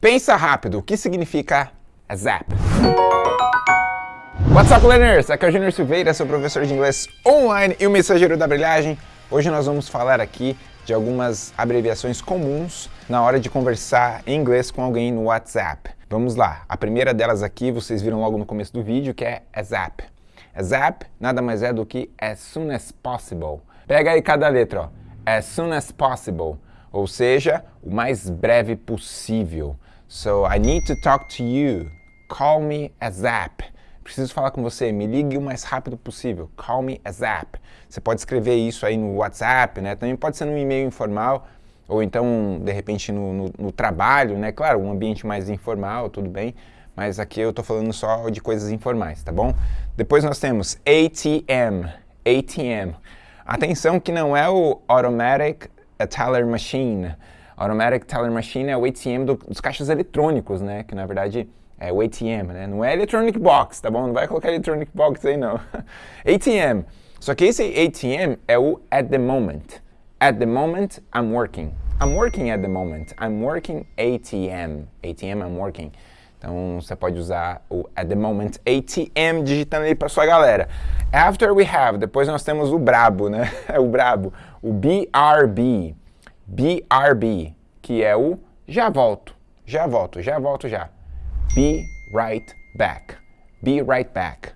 Pensa rápido, o que significa zap? What's up, learners? Aqui é o Junior Silveira, seu professor de inglês online e o mensageiro da brilhagem. Hoje nós vamos falar aqui de algumas abreviações comuns na hora de conversar em inglês com alguém no WhatsApp. Vamos lá, a primeira delas aqui vocês viram logo no começo do vídeo, que é zap. Zap nada mais é do que as soon as possible. Pega aí cada letra, ó. As soon as possible, ou seja, o mais breve possível. So, I need to talk to you. Call me ASAP. Preciso falar com você, me ligue o mais rápido possível. Call me ASAP. Você pode escrever isso aí no WhatsApp, né? Também pode ser no e-mail informal, ou então, de repente, no, no, no trabalho, né? Claro, um ambiente mais informal, tudo bem. Mas aqui eu estou falando só de coisas informais, tá bom? Depois nós temos ATM. ATM. Atenção que não é o Automatic Teller Machine. Automatic Teller Machine é o ATM do, dos caixas eletrônicos, né? Que na verdade é o ATM, né? Não é Electronic Box, tá bom? Não vai colocar Electronic Box aí não. ATM. Só que esse ATM é o at the moment. At the moment, I'm working. I'm working at the moment. I'm working ATM. ATM, I'm working. Então você pode usar o at the moment ATM digitando aí para sua galera. After we have, depois nós temos o brabo, né? É o brabo, o BRB. BRB, que é o já volto, já volto, já volto já. Be right back. Be right back.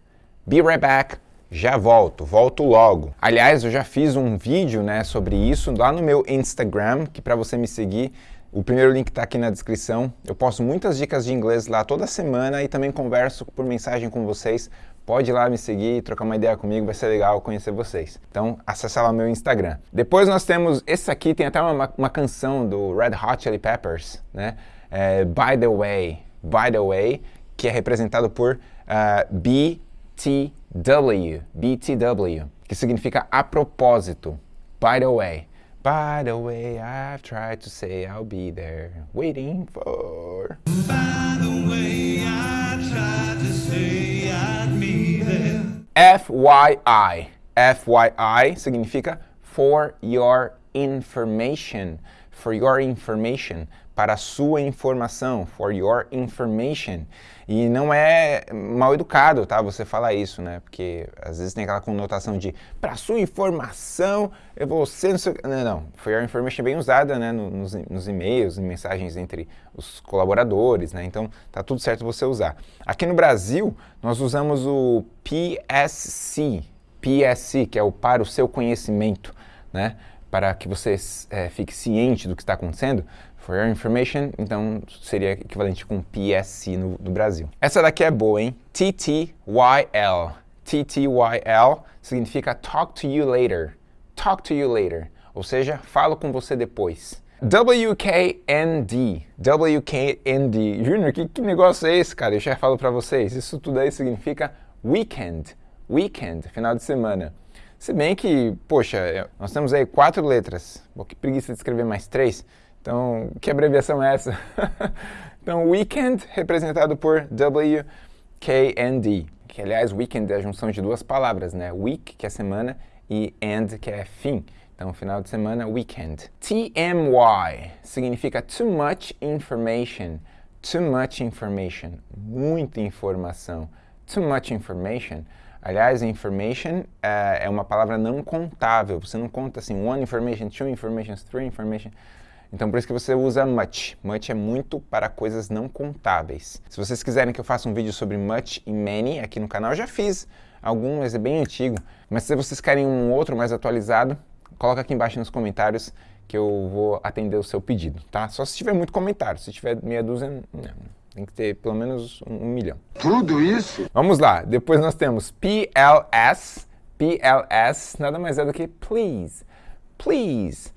Be right back, já volto, volto logo. Aliás, eu já fiz um vídeo né, sobre isso lá no meu Instagram, que para você me seguir, o primeiro link está aqui na descrição. Eu posto muitas dicas de inglês lá toda semana e também converso por mensagem com vocês pode ir lá me seguir, trocar uma ideia comigo, vai ser legal conhecer vocês. Então, acesse lá meu Instagram. Depois nós temos, esse aqui tem até uma, uma canção do Red Hot Chili Peppers, né? É, By the Way, By the Way, que é representado por uh, BTW, BTW, que significa a propósito, By the Way. By the way, I've tried to say I'll be there, waiting for... By the way, I tried to say. FYI. FYI significa for your information. For your information para sua informação, for your information. E não é mal educado, tá? Você falar isso, né? Porque às vezes tem aquela conotação de para sua informação, eu vou ser... Não, não. For your information bem usada, né? Nos, nos e-mails, em mensagens entre os colaboradores, né? Então, tá tudo certo você usar. Aqui no Brasil, nós usamos o PSC, PSC, que é o para o seu conhecimento, né? Para que você é, fique ciente do que está acontecendo, For your information, então seria equivalente com PSC no, do Brasil. Essa daqui é boa, hein? TTYL. TTYL significa Talk to you later. Talk to you later. Ou seja, falo com você depois. WKND. WKND. Junior, que, que negócio é esse, cara? Eu já falo para vocês. Isso tudo aí significa weekend. Weekend, final de semana. Se bem que, poxa, nós temos aí quatro letras. Pô, que preguiça de escrever mais três. Então, que abreviação é essa? então, weekend representado por WKND, que aliás, weekend é a junção de duas palavras, né? Week, que é semana, e end, que é fim. Então, final de semana, weekend. TMY significa too much information. Too much information. Muita informação. Too much information. Aliás, information uh, é uma palavra não contável. Você não conta assim, one information, two information, three information. Então por isso que você usa much. Much é muito para coisas não contáveis. Se vocês quiserem que eu faça um vídeo sobre much e many aqui no canal, eu já fiz algum, mas é bem antigo. Mas se vocês querem um outro mais atualizado, coloca aqui embaixo nos comentários que eu vou atender o seu pedido, tá? Só se tiver muito comentário, se tiver meia dúzia, não. Tem que ter pelo menos um, um milhão. Tudo isso? Vamos lá, depois nós temos PLS. PLS nada mais é do que please. Please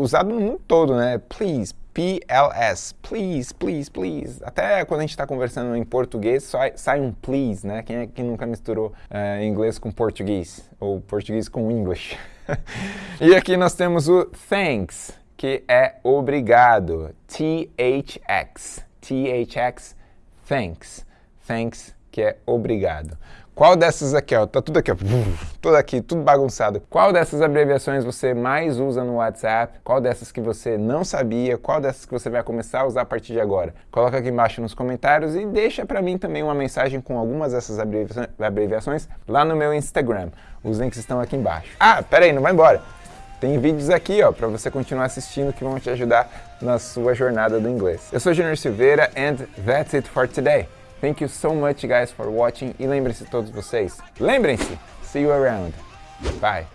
usado no mundo todo, né? Please, PLS, please, please, please. Até quando a gente está conversando em português, sai, sai, um please, né? Quem é que nunca misturou uh, inglês com português? Ou português com English? e aqui nós temos o thanks, que é obrigado. THX, THX, thanks. Thanks, que é obrigado. Qual dessas aqui, ó, tá tudo aqui, ó, tudo aqui, tudo bagunçado. Qual dessas abreviações você mais usa no WhatsApp? Qual dessas que você não sabia? Qual dessas que você vai começar a usar a partir de agora? Coloca aqui embaixo nos comentários e deixa para mim também uma mensagem com algumas dessas abreviações lá no meu Instagram. Os links estão aqui embaixo. Ah, pera aí, não vai embora. Tem vídeos aqui, ó, para você continuar assistindo que vão te ajudar na sua jornada do inglês. Eu sou Junior Silveira and that's it for today. Thank you so much guys for watching e lembrem-se todos vocês, lembrem-se, see you around. Bye.